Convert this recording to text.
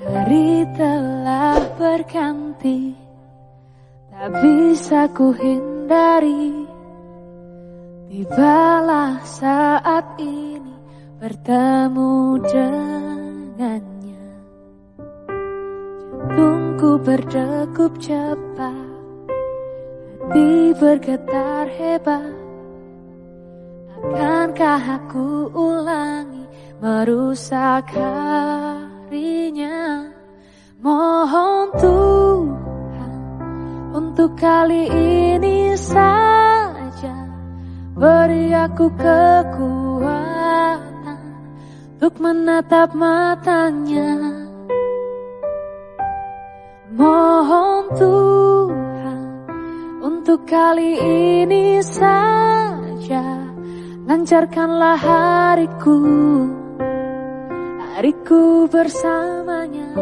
Hari telah berganti Tak bisa ku hindari Tibalah saat ini bertemu dengannya. Jantungku berdegup cepat Hati bergetar hebat. Akankah aku ulangi merusak harinya untuk kali ini saja Beri aku kekuatan untuk menatap matanya. Mohon Tuhan untuk kali ini saja Lancarkanlah hariku. Hariku bersamanya